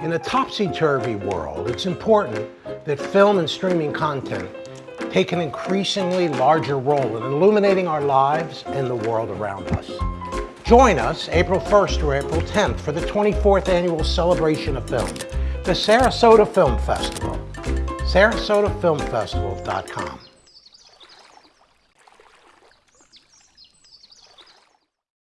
In a topsy-turvy world, it's important that film and streaming content take an increasingly larger role in illuminating our lives and the world around us. Join us April 1st through April 10th for the 24th annual celebration of film, the Sarasota Film Festival, sarasotafilmfestival.com.